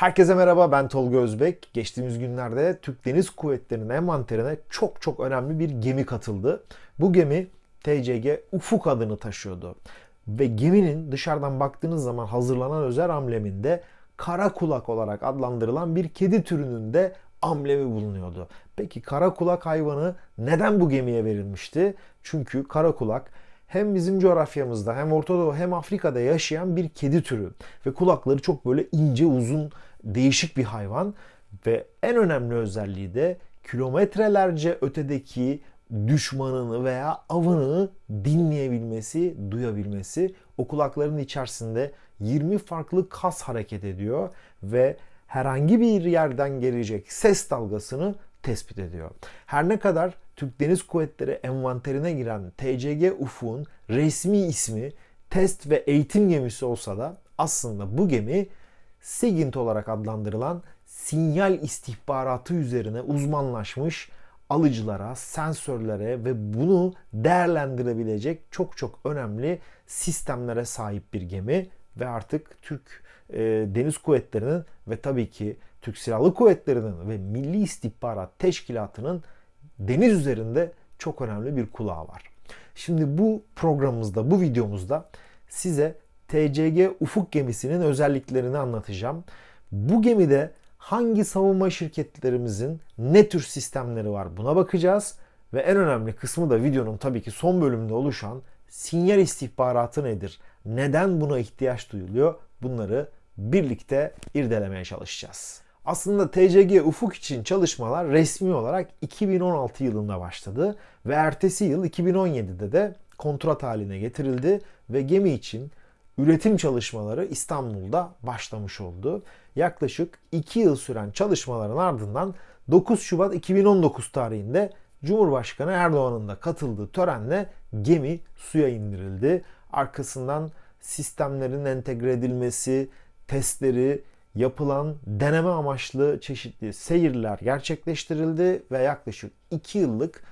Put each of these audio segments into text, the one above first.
Herkese merhaba ben Tolga Özbek. Geçtiğimiz günlerde Türk Deniz Kuvvetleri'nin envanterine çok çok önemli bir gemi katıldı. Bu gemi TCG Ufuk adını taşıyordu. Ve geminin dışarıdan baktığınız zaman hazırlanan özel ambleminde kara kulak olarak adlandırılan bir kedi türünün de amblemi bulunuyordu. Peki kara kulak hayvanı neden bu gemiye verilmişti? Çünkü kara kulak hem bizim coğrafyamızda hem Orta Doğu hem Afrika'da yaşayan bir kedi türü. Ve kulakları çok böyle ince uzun değişik bir hayvan. Ve en önemli özelliği de kilometrelerce ötedeki düşmanını veya avını dinleyebilmesi, duyabilmesi. O kulakların içerisinde 20 farklı kas hareket ediyor ve herhangi bir yerden gelecek ses dalgasını tespit ediyor. Her ne kadar Türk Deniz Kuvvetleri envanterine giren TCG Ufuk'un resmi ismi test ve eğitim gemisi olsa da aslında bu gemi SIGINT olarak adlandırılan sinyal istihbaratı üzerine uzmanlaşmış alıcılara, sensörlere ve bunu değerlendirebilecek çok çok önemli sistemlere sahip bir gemi ve artık Türk e, Deniz Kuvvetleri'nin ve tabii ki Türk Silahlı Kuvvetleri'nin ve Milli İstihbarat Teşkilatı'nın deniz üzerinde çok önemli bir kulağı var. Şimdi bu programımızda, bu videomuzda size TCG Ufuk gemisinin özelliklerini anlatacağım. Bu gemide hangi savunma şirketlerimizin ne tür sistemleri var buna bakacağız. Ve en önemli kısmı da videonun tabii ki son bölümünde oluşan sinyal istihbaratı nedir? Neden buna ihtiyaç duyuluyor? Bunları birlikte irdelemeye çalışacağız. Aslında TCG Ufuk için çalışmalar resmi olarak 2016 yılında başladı ve ertesi yıl 2017'de de kontrat haline getirildi ve gemi için üretim çalışmaları İstanbul'da başlamış oldu. Yaklaşık 2 yıl süren çalışmaların ardından 9 Şubat 2019 tarihinde Cumhurbaşkanı Erdoğan'ın da katıldığı törenle gemi suya indirildi. Arkasından sistemlerin entegre edilmesi, testleri, yapılan deneme amaçlı çeşitli seyirler gerçekleştirildi ve yaklaşık 2 yıllık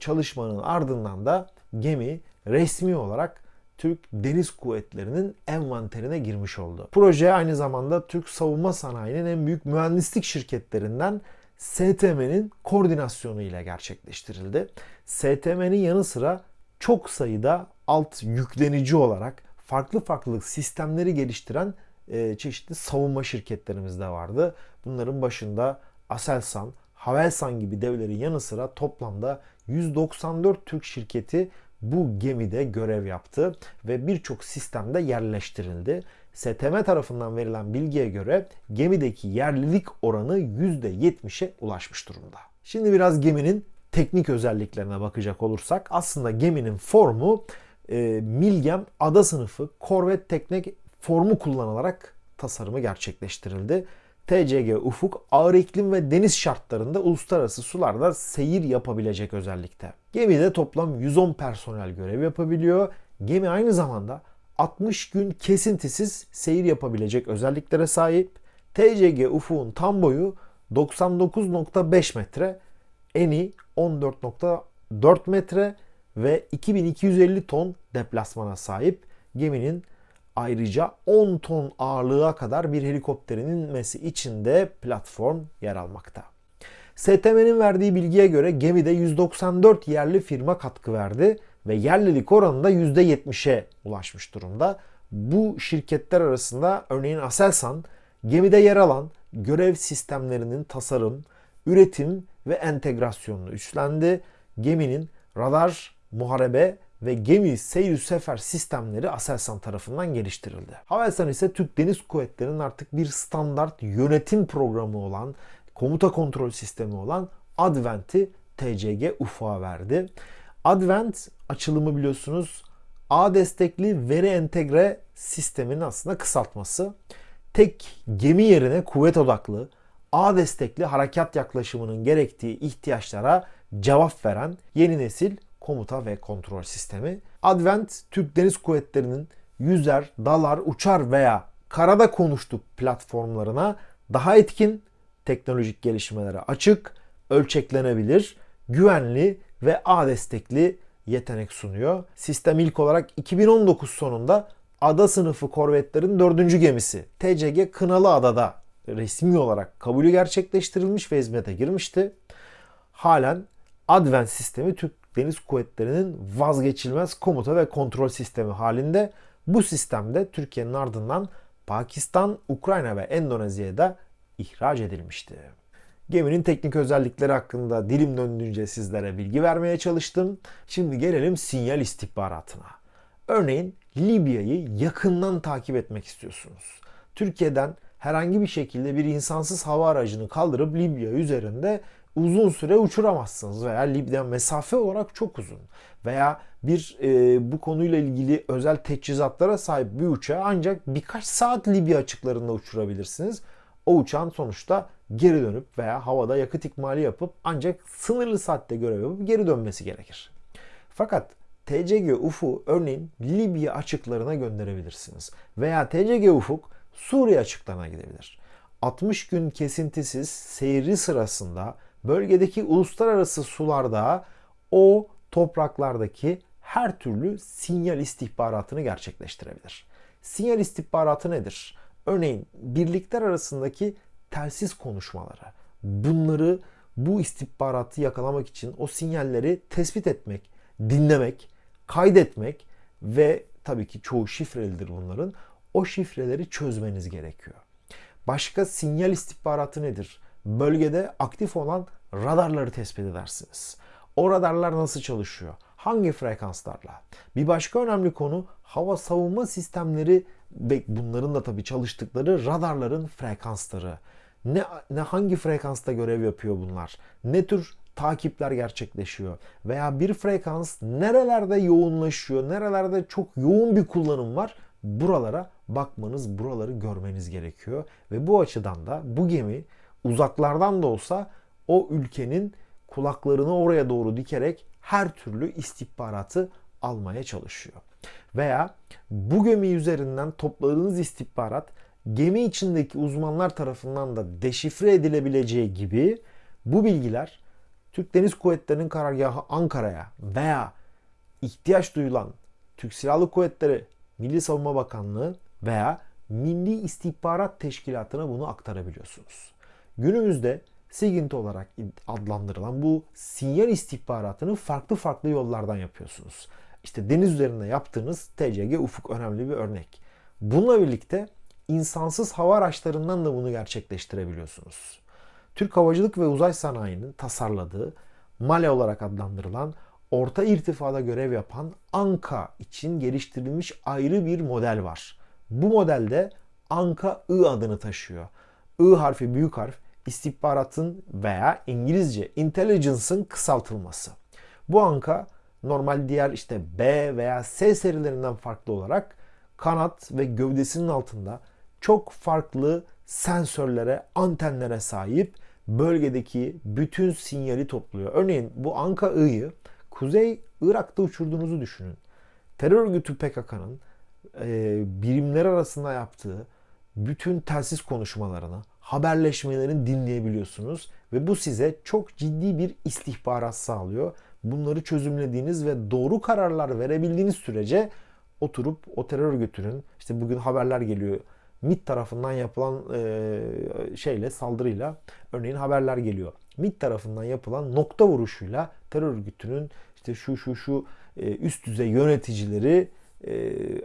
çalışmanın ardından da gemi resmi olarak Türk Deniz Kuvvetleri'nin envanterine girmiş oldu. Proje aynı zamanda Türk savunma sanayinin en büyük mühendislik şirketlerinden STM'nin koordinasyonu ile gerçekleştirildi. STM'nin yanı sıra çok sayıda alt yüklenici olarak farklı farklı sistemleri geliştiren e, çeşitli savunma şirketlerimiz de vardı. Bunların başında Aselsan, Havelsan gibi devlerin yanı sıra toplamda 194 Türk şirketi bu gemide görev yaptı ve birçok sistemde yerleştirildi. STM tarafından verilen bilgiye göre gemideki yerlilik oranı %70'e ulaşmış durumda. Şimdi biraz geminin teknik özelliklerine bakacak olursak aslında geminin formu e, Milgem ada sınıfı korvet teknik formu kullanılarak tasarımı gerçekleştirildi. TCG Ufuk ağır iklim ve deniz şartlarında uluslararası sularda seyir yapabilecek özellikte. Gemide toplam 110 personel görev yapabiliyor. Gemi aynı zamanda 60 gün kesintisiz seyir yapabilecek özelliklere sahip. TCG Ufuk'un tam boyu 99.5 metre, eni 14.4 metre ve 2250 ton deplasmana sahip. Geminin Ayrıca 10 ton ağırlığa kadar bir helikopterin inmesi için de platform yer almakta. STM'nin verdiği bilgiye göre gemide 194 yerli firma katkı verdi ve yerlilik oranı da %70'e ulaşmış durumda. Bu şirketler arasında örneğin Aselsan gemide yer alan görev sistemlerinin tasarım, üretim ve entegrasyonunu üstlendi. Geminin radar, muharebe ve gemi seyir sefer sistemleri Aselsan tarafından geliştirildi. Havelsan ise Türk Deniz Kuvvetleri'nin artık bir standart yönetim programı olan, komuta kontrol sistemi olan Advent'i TCG UFA verdi. Advent açılımı biliyorsunuz A destekli veri entegre sistemin aslında kısaltması. Tek gemi yerine kuvvet odaklı, A destekli harekat yaklaşımının gerektiği ihtiyaçlara cevap veren yeni nesil komuta ve kontrol sistemi. Advent Türk Deniz Kuvvetleri'nin yüzer, dalar, uçar veya karada konuştuk platformlarına daha etkin, teknolojik gelişmelere açık, ölçeklenebilir, güvenli ve A destekli yetenek sunuyor. Sistem ilk olarak 2019 sonunda ada sınıfı korvetlerin dördüncü gemisi TCG Kınalı Adada resmi olarak kabulü gerçekleştirilmiş ve hizmete girmişti. Halen Advent sistemi Türk Deniz Kuvvetleri'nin vazgeçilmez komuta ve kontrol sistemi halinde. Bu sistemde Türkiye'nin ardından Pakistan, Ukrayna ve Endonezya'ya da ihraç edilmişti. Geminin teknik özellikleri hakkında dilim döndüğünce sizlere bilgi vermeye çalıştım. Şimdi gelelim sinyal istihbaratına. Örneğin Libya'yı yakından takip etmek istiyorsunuz. Türkiye'den herhangi bir şekilde bir insansız hava aracını kaldırıp Libya üzerinde uzun süre uçuramazsınız veya Libya mesafe olarak çok uzun veya bir e, bu konuyla ilgili özel teçhizatlara sahip bir uçağı ancak birkaç saat Libya açıklarında uçurabilirsiniz. O uçağın sonuçta geri dönüp veya havada yakıt ikmali yapıp ancak sınırlı saatte görev yapıp geri dönmesi gerekir. Fakat TCG UFU örneğin Libya açıklarına gönderebilirsiniz. Veya TCG Ufuk Suriye açıklarına gidebilir. 60 gün kesintisiz seyri sırasında bölgedeki uluslararası sularda o topraklardaki her türlü sinyal istihbaratını gerçekleştirebilir. Sinyal istihbaratı nedir? Örneğin birlikler arasındaki telsiz konuşmaları. Bunları bu istihbaratı yakalamak için o sinyalleri tespit etmek, dinlemek, kaydetmek ve tabii ki çoğu şifrelidir bunların. O şifreleri çözmeniz gerekiyor. Başka sinyal istihbaratı nedir? Bölgede aktif olan radarları tespit edersiniz. O radarlar nasıl çalışıyor? Hangi frekanslarla? Bir başka önemli konu hava savunma sistemleri ve bunların da tabii çalıştıkları radarların frekansları. Ne, ne hangi frekansta görev yapıyor bunlar? Ne tür takipler gerçekleşiyor? Veya bir frekans nerelerde yoğunlaşıyor? Nerelerde çok yoğun bir kullanım var? Buralara bakmanız, buraları görmeniz gerekiyor. Ve bu açıdan da bu gemi uzaklardan da olsa o ülkenin kulaklarını oraya doğru dikerek her türlü istihbaratı almaya çalışıyor. Veya bu gemi üzerinden topladığınız istihbarat gemi içindeki uzmanlar tarafından da deşifre edilebileceği gibi bu bilgiler Türk Deniz Kuvvetleri'nin karargahı Ankara'ya veya ihtiyaç duyulan Türk Silahlı Kuvvetleri Milli Savunma Bakanlığı veya Milli İstihbarat Teşkilatı'na bunu aktarabiliyorsunuz. Günümüzde SIGINT olarak adlandırılan bu sinyal istihbaratını farklı farklı yollardan yapıyorsunuz. İşte deniz üzerinde yaptığınız TCG Ufuk önemli bir örnek. Bununla birlikte insansız hava araçlarından da bunu gerçekleştirebiliyorsunuz. Türk Havacılık ve Uzay Sanayi'nin tasarladığı MALE olarak adlandırılan orta irtifada görev yapan ANKA için geliştirilmiş ayrı bir model var. Bu modelde ANKA-I adını taşıyor. I harfi büyük harf istihbaratın veya İngilizce intelligence'ın kısaltılması. Bu anka normal diğer işte B veya S serilerinden farklı olarak kanat ve gövdesinin altında çok farklı sensörlere, antenlere sahip bölgedeki bütün sinyali topluyor. Örneğin bu Anka I'yı Kuzey Irak'ta uçurduğunuzu düşünün. Terör örgütü PKK'nın e, birimler arasında yaptığı bütün telsiz konuşmalarını, haberleşmelerini dinleyebiliyorsunuz ve bu size çok ciddi bir istihbarat sağlıyor. Bunları çözümlediğiniz ve doğru kararlar verebildiğiniz sürece oturup o terör örgütünün işte bugün haberler geliyor MIT tarafından yapılan e, şeyle saldırıyla örneğin haberler geliyor. MIT tarafından yapılan nokta vuruşuyla terör örgütünün işte şu şu şu e, üst düzey yöneticileri e,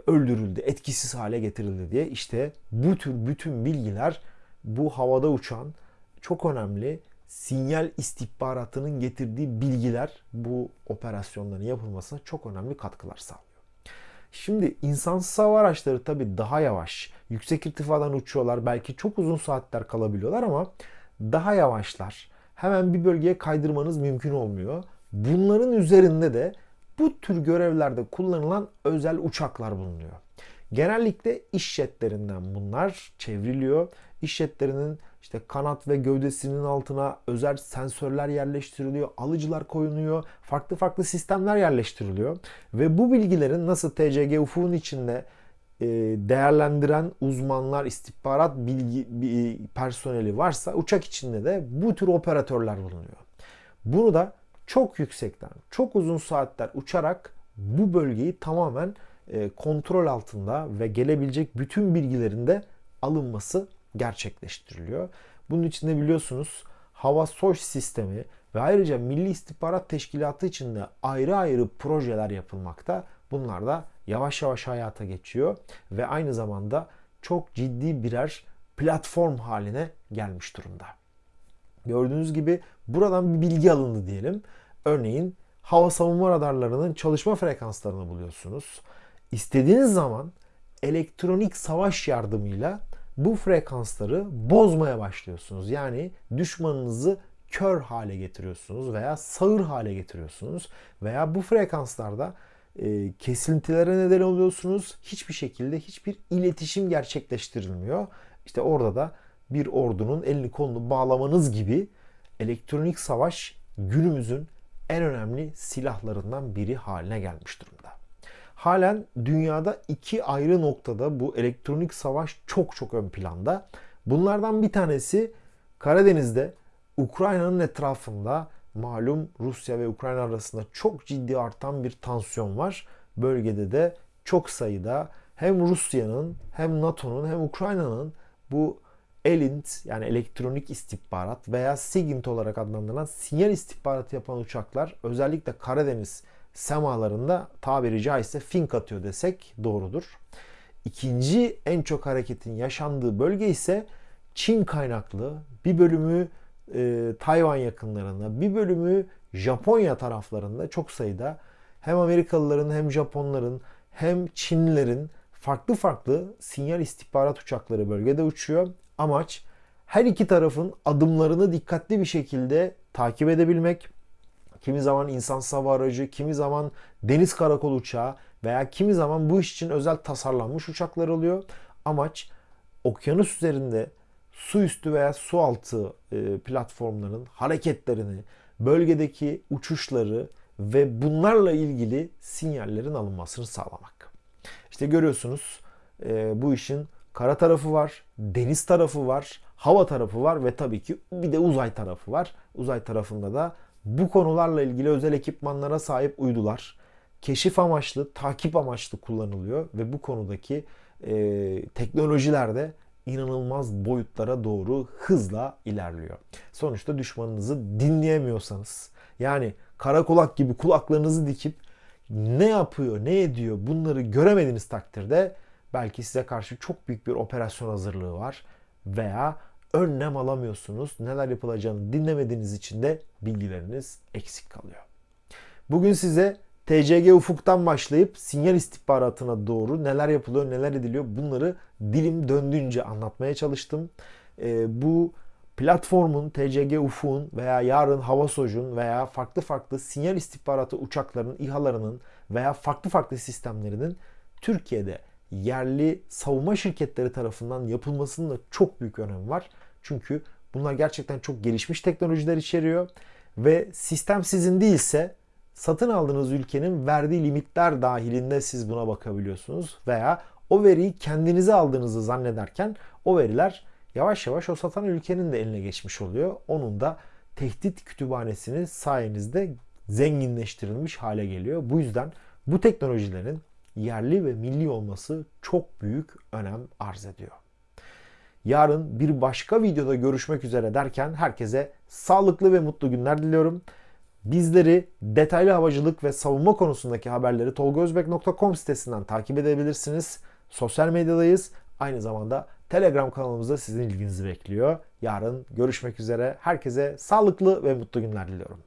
öldürüldü, etkisiz hale getirildi diye işte bu tür bütün bilgiler bu havada uçan çok önemli sinyal istihbaratının getirdiği bilgiler bu operasyonların yapılmasına çok önemli katkılar sağlıyor. Şimdi insansız hava araçları tabii daha yavaş, yüksek irtifadan uçuyorlar, belki çok uzun saatler kalabiliyorlar ama daha yavaşlar. Hemen bir bölgeye kaydırmanız mümkün olmuyor. Bunların üzerinde de bu tür görevlerde kullanılan özel uçaklar bulunuyor. Genellikle iş jetlerinden bunlar çevriliyor. İş jetlerinin işte kanat ve gövdesinin altına özel sensörler yerleştiriliyor, alıcılar koyuluyor, farklı farklı sistemler yerleştiriliyor. Ve bu bilgilerin nasıl TCG ufuğun içinde e, değerlendiren uzmanlar, istihbarat bilgi personeli varsa uçak içinde de bu tür operatörler bulunuyor. Bunu da çok yüksekten, çok uzun saatler uçarak bu bölgeyi tamamen e, kontrol altında ve gelebilecek bütün bilgilerin de alınması gerçekleştiriliyor. Bunun için de biliyorsunuz hava SOS sistemi ve ayrıca Milli İstihbarat Teşkilatı için de ayrı ayrı projeler yapılmakta. Bunlar da yavaş yavaş hayata geçiyor ve aynı zamanda çok ciddi birer platform haline gelmiş durumda. Gördüğünüz gibi buradan bir bilgi alındı diyelim. Örneğin hava savunma radarlarının çalışma frekanslarını buluyorsunuz. İstediğiniz zaman elektronik savaş yardımıyla bu frekansları bozmaya başlıyorsunuz. Yani düşmanınızı kör hale getiriyorsunuz veya sağır hale getiriyorsunuz veya bu frekanslarda e, kesintilere neden oluyorsunuz. Hiçbir şekilde hiçbir iletişim gerçekleştirilmiyor. İşte orada da bir ordunun elini kolunu bağlamanız gibi elektronik savaş günümüzün en önemli silahlarından biri haline gelmiş durumda. Halen dünyada iki ayrı noktada bu elektronik savaş çok çok ön planda. Bunlardan bir tanesi Karadeniz'de Ukrayna'nın etrafında malum Rusya ve Ukrayna arasında çok ciddi artan bir tansiyon var. Bölgede de çok sayıda hem Rusya'nın hem NATO'nun hem Ukrayna'nın bu ELINT yani elektronik istihbarat veya SIGINT olarak adlandırılan sinyal istihbaratı yapan uçaklar özellikle Karadeniz semalarında tabiri caizse fink atıyor desek doğrudur. İkinci en çok hareketin yaşandığı bölge ise Çin kaynaklı bir bölümü e, Tayvan yakınlarında bir bölümü Japonya taraflarında çok sayıda hem Amerikalıların hem Japonların hem Çinlilerin farklı farklı sinyal istihbarat uçakları bölgede uçuyor. Amaç her iki tarafın adımlarını dikkatli bir şekilde takip edebilmek. Kimi zaman insan hava aracı, kimi zaman deniz karakol uçağı veya kimi zaman bu iş için özel tasarlanmış uçaklar oluyor. Amaç okyanus üzerinde su üstü veya su altı e, platformların hareketlerini, bölgedeki uçuşları ve bunlarla ilgili sinyallerin alınmasını sağlamak. İşte görüyorsunuz e, bu işin kara tarafı var, deniz tarafı var, hava tarafı var ve tabii ki bir de uzay tarafı var. Uzay tarafında da bu konularla ilgili özel ekipmanlara sahip uydular keşif amaçlı, takip amaçlı kullanılıyor ve bu konudaki e, teknolojiler de inanılmaz boyutlara doğru hızla ilerliyor. Sonuçta düşmanınızı dinleyemiyorsanız yani kara kulak gibi kulaklarınızı dikip ne yapıyor, ne ediyor bunları göremediğiniz takdirde belki size karşı çok büyük bir operasyon hazırlığı var veya önlem alamıyorsunuz. Neler yapılacağını dinlemediğiniz için de bilgileriniz eksik kalıyor. Bugün size TCG ufuktan başlayıp sinyal istihbaratına doğru neler yapılıyor, neler ediliyor bunları dilim döndüğünce anlatmaya çalıştım. E, bu platformun, TCG ufuğun veya yarın hava sojun veya farklı farklı sinyal istihbaratı uçaklarının, İHA'larının veya farklı farklı sistemlerinin Türkiye'de yerli savunma şirketleri tarafından yapılmasının da çok büyük önemi var. Çünkü bunlar gerçekten çok gelişmiş teknolojiler içeriyor ve sistem sizin değilse satın aldığınız ülkenin verdiği limitler dahilinde siz buna bakabiliyorsunuz veya o veriyi kendinize aldığınızı zannederken o veriler yavaş yavaş o satan ülkenin de eline geçmiş oluyor. Onun da tehdit kütüphanesini sayenizde zenginleştirilmiş hale geliyor. Bu yüzden bu teknolojilerin yerli ve milli olması çok büyük önem arz ediyor. Yarın bir başka videoda görüşmek üzere derken herkese sağlıklı ve mutlu günler diliyorum. Bizleri detaylı havacılık ve savunma konusundaki haberleri tolgozbek.com sitesinden takip edebilirsiniz. Sosyal medyadayız. Aynı zamanda Telegram kanalımızda sizin ilginizi bekliyor. Yarın görüşmek üzere. Herkese sağlıklı ve mutlu günler diliyorum.